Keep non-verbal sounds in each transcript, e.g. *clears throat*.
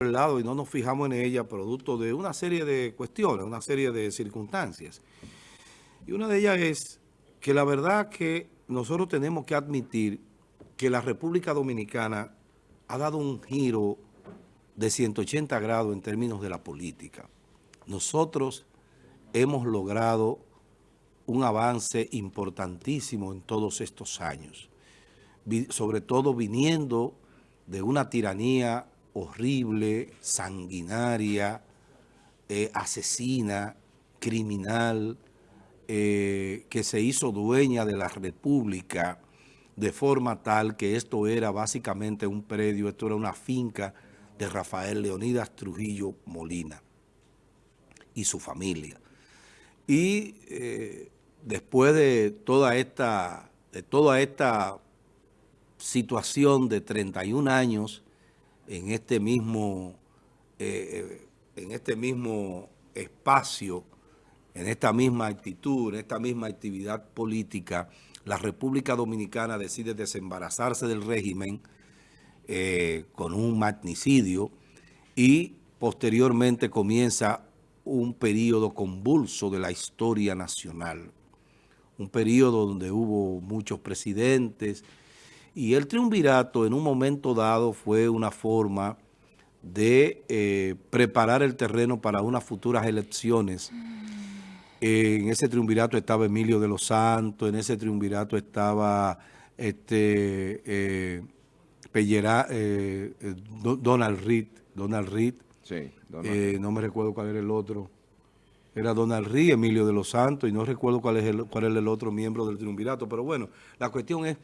lado y no nos fijamos en ella producto de una serie de cuestiones, una serie de circunstancias. Y una de ellas es que la verdad que nosotros tenemos que admitir que la República Dominicana ha dado un giro de 180 grados en términos de la política. Nosotros hemos logrado un avance importantísimo en todos estos años, sobre todo viniendo de una tiranía horrible, sanguinaria, eh, asesina, criminal, eh, que se hizo dueña de la República de forma tal que esto era básicamente un predio, esto era una finca de Rafael Leonidas Trujillo Molina y su familia. Y eh, después de toda esta, de toda esta situación de 31 años en este mismo, eh, en este mismo espacio, en esta misma actitud, en esta misma actividad política, la República Dominicana decide desembarazarse del régimen eh, con un magnicidio y posteriormente comienza un periodo convulso de la historia nacional. Un periodo donde hubo muchos presidentes y el triunvirato en un momento dado fue una forma de eh, preparar el terreno para unas futuras elecciones en ese triunvirato estaba Emilio de los Santos, en ese triunvirato estaba este eh, eh, Donald Reed, Donald Reed. Sí, eh, no me recuerdo cuál era el otro. Era Donald Reed, Emilio de los Santos, y no recuerdo cuál es el, cuál es el otro miembro del triunvirato. Pero bueno, la cuestión es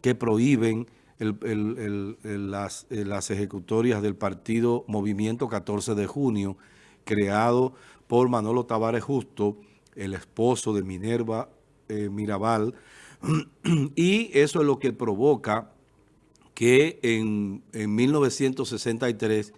que prohíben las, las ejecutorias del partido Movimiento 14 de junio, creado por Manolo Tavares Justo, el esposo de Minerva eh, Mirabal, *clears throat* y eso es lo que provoca que en, 1963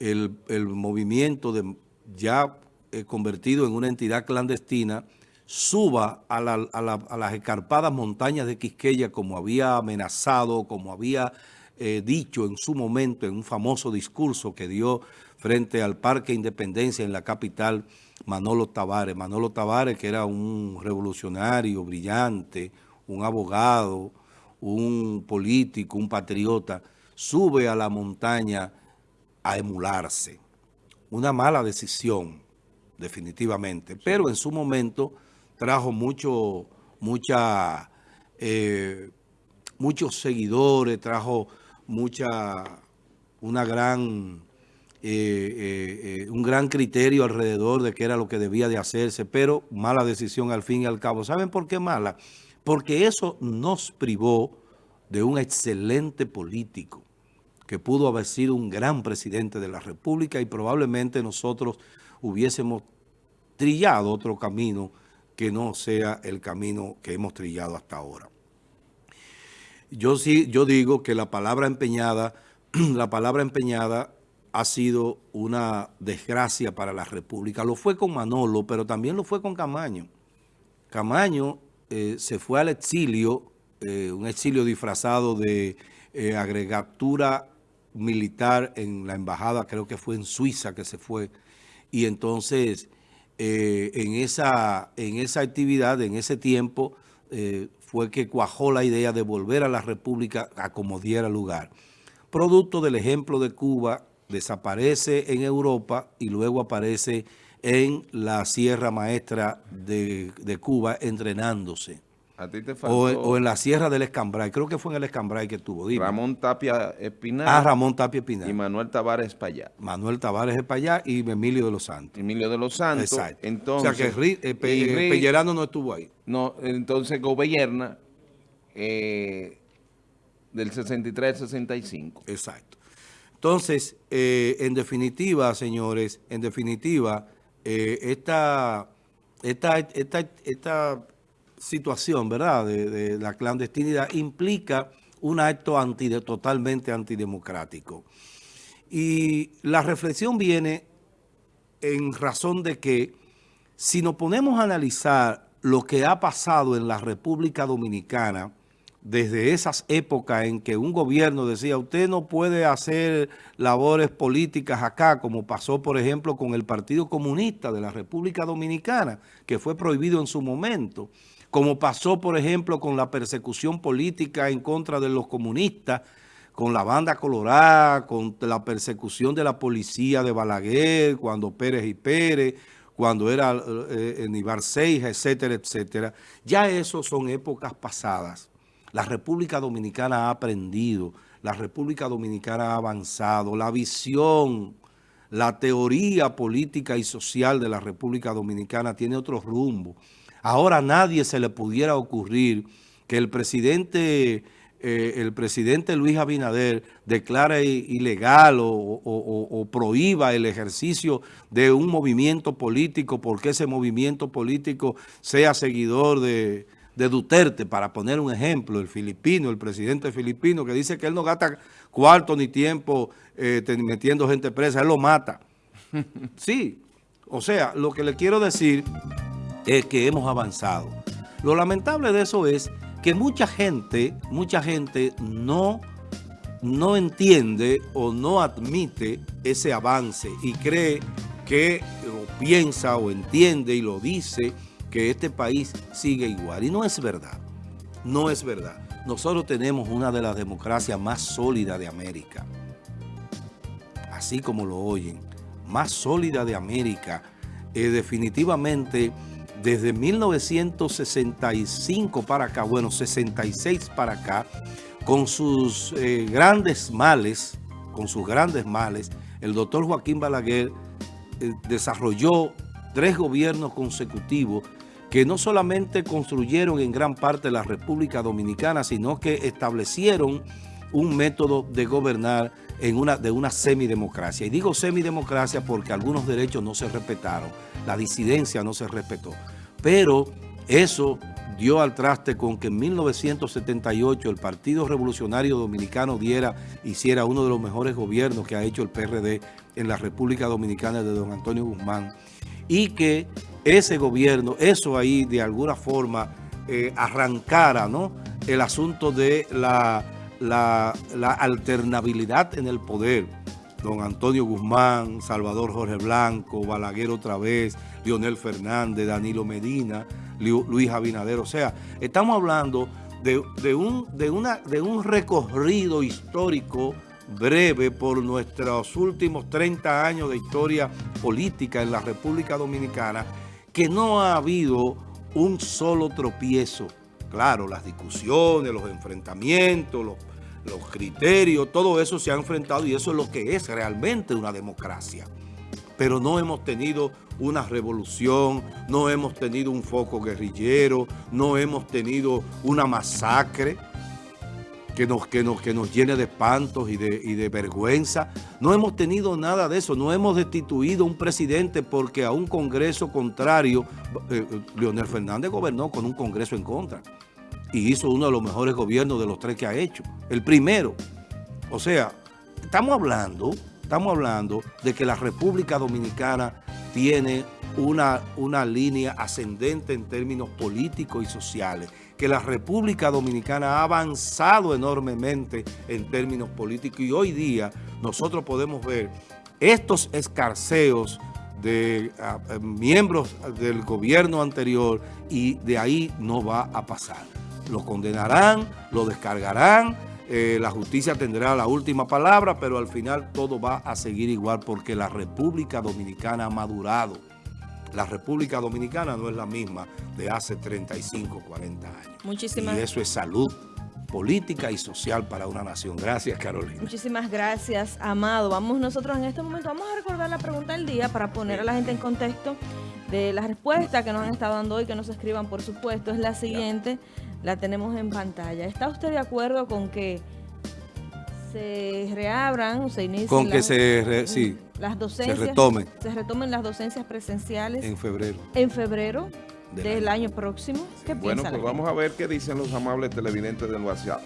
el, movimiento de, ya eh, convertido en una entidad clandestina suba a, las escarpadas montañas de Quisqueya como había amenazado, como había eh, dicho en su momento en un famoso discurso que dio frente al Parque Independencia en la capital Manolo Tavares. Manolo Tavares, que era un revolucionario brillante, un abogado, un político, un patriota, sube a la montaña a emularse. Una mala decisión, definitivamente, pero en su momento trajo mucho, eh, muchos seguidores, trajo mucha, una gran eh, eh, un gran criterio alrededor de qué era lo que debía de hacerse, pero mala decisión al fin y al cabo. ¿Saben por qué mala? Porque eso nos privó de un excelente político que pudo haber sido un gran presidente de la República y probablemente nosotros hubiésemos trillado otro camino que no sea el camino que hemos trillado hasta ahora. Yo sí, yo digo que la palabra empeñada, *clears throat* la palabra empeñada ha sido una desgracia para la República. Lo fue con Manolo, pero también lo fue con Camaño. Camaño eh, se fue al exilio, eh, un exilio disfrazado de eh, agregatura militar en la embajada, creo que fue en Suiza que se fue. Y entonces, en, esa, en esa actividad, en ese tiempo, fue que cuajó la idea de volver a la República a como diera lugar. Producto del ejemplo de Cuba, desaparece en Europa y luego aparece en la Sierra Maestra de, Cuba entrenándose. ¿A ti te faltó... o, en la Sierra del Escambray, creo que fue en el Escambray que estuvo. Ramón Tapia Espinal. Ah, Ramón Tapia Espinal. Y Manuel Tavares Espallá. Manuel Tavares Espallá y Emilio de los Santos. Emilio de los Santos. Exacto. Entonces, o sea que eh, Pellerano no estuvo ahí. No, entonces gobierna eh, del 63 al 65. Exacto. Entonces, eh, en definitiva, señores, en definitiva, eh, esta, esta, situación, ¿verdad?, de, la clandestinidad implica un acto totalmente antidemocrático. Y la reflexión viene en razón de que si nos ponemos a analizar lo que ha pasado en la República Dominicana desde esas épocas en que un gobierno decía, usted no puede hacer labores políticas acá, como pasó, por ejemplo, con el Partido Comunista de la República Dominicana, que fue prohibido en su momento, como pasó, por ejemplo, con la persecución política en contra de los comunistas, con la banda colorada, con la persecución de la policía de Balaguer, cuando Pérez y Pérez, cuando era eh, Nibar Seija, etcétera, etcétera. Ya eso son épocas pasadas. La República Dominicana ha aprendido, la República Dominicana ha avanzado, la visión, la teoría política y social de la República Dominicana tiene otro rumbo. Ahora a nadie se le pudiera ocurrir que el presidente, eh, el presidente Luis Abinader declare ilegal o, o prohíba el ejercicio de un movimiento político porque ese movimiento político sea seguidor de de Duterte, para poner un ejemplo, el filipino, el presidente filipino, que dice que él no gasta cuarto ni tiempo eh, metiendo gente presa, él lo mata. *laughs* Sí, o sea, lo que le quiero decir es que hemos avanzado. Lo lamentable de eso es que mucha gente, mucha gente no, no entiende o no admite ese avance y cree que o piensa o entiende y lo dice que este país sigue igual. Y no es verdad, no es verdad. Nosotros tenemos una de las democracias más sólidas de América. Así como lo oyen, más sólida de América. Eh, definitivamente, desde 1965 para acá, bueno, 66 para acá, con sus eh, grandes males, con sus grandes males, el doctor Joaquín Balaguer eh, desarrolló tres gobiernos consecutivos que no solamente construyeron en gran parte la República Dominicana, sino que establecieron un método de gobernar en una, de una semidemocracia. Y digo semidemocracia porque algunos derechos no se respetaron, la disidencia no se respetó. Pero eso dio al traste con que en 1978 el Partido Revolucionario Dominicano diera, hiciera uno de los mejores gobiernos que ha hecho el PRD en la República Dominicana de don Antonio Guzmán y que ese gobierno, eso ahí de alguna forma eh, arrancara ¿no? el asunto de la, la, alternabilidad en el poder. Don Antonio Guzmán, Salvador Jorge Blanco, Balaguer otra vez, Lionel Fernández, Danilo Medina, Luis Abinader. O sea, estamos hablando de, de un recorrido histórico breve por nuestros últimos 30 años de historia política en la República Dominicana que no ha habido un solo tropiezo. Claro, las discusiones, los enfrentamientos, los, criterios, todo eso se ha enfrentado y eso es lo que es realmente una democracia. Pero no hemos tenido una revolución, no hemos tenido un foco guerrillero, no hemos tenido una masacre que nos, que nos, que nos llene de espantos y de, y de vergüenza. No hemos tenido nada de eso. No hemos destituido un presidente porque a un congreso contrario, eh, eh, Leonel Fernández gobernó con un congreso en contra y hizo uno de los mejores gobiernos de los tres que ha hecho. El primero. O sea, estamos hablando, estamos hablando de que la República Dominicana tiene una, una línea ascendente en términos políticos y sociales que la República Dominicana ha avanzado enormemente en términos políticos y hoy día nosotros podemos ver estos escarceos de miembros del gobierno anterior y de ahí no va a pasar. Lo condenarán, lo descargarán, eh, la justicia tendrá la última palabra, pero al final todo va a seguir igual porque la República Dominicana ha madurado la República Dominicana no es la misma de hace 35, 40 años. Muchísimas Y eso es salud política y social para una nación. Gracias, Carolina. Muchísimas gracias, Amado. Vamos nosotros en este momento, vamos a recordar la pregunta del día para poner a la gente en contexto de la respuesta que nos han estado dando hoy, que nos escriban, por supuesto. Es la siguiente, la tenemos en pantalla. ¿Está usted de acuerdo con que se reabran o se inicien Con que se, sí, las docencias, se retomen. Se retomen las docencias presenciales. En febrero. En febrero del, año. próximo. bueno, pues vamos a ver qué dicen los amables televidentes del WhatsApp.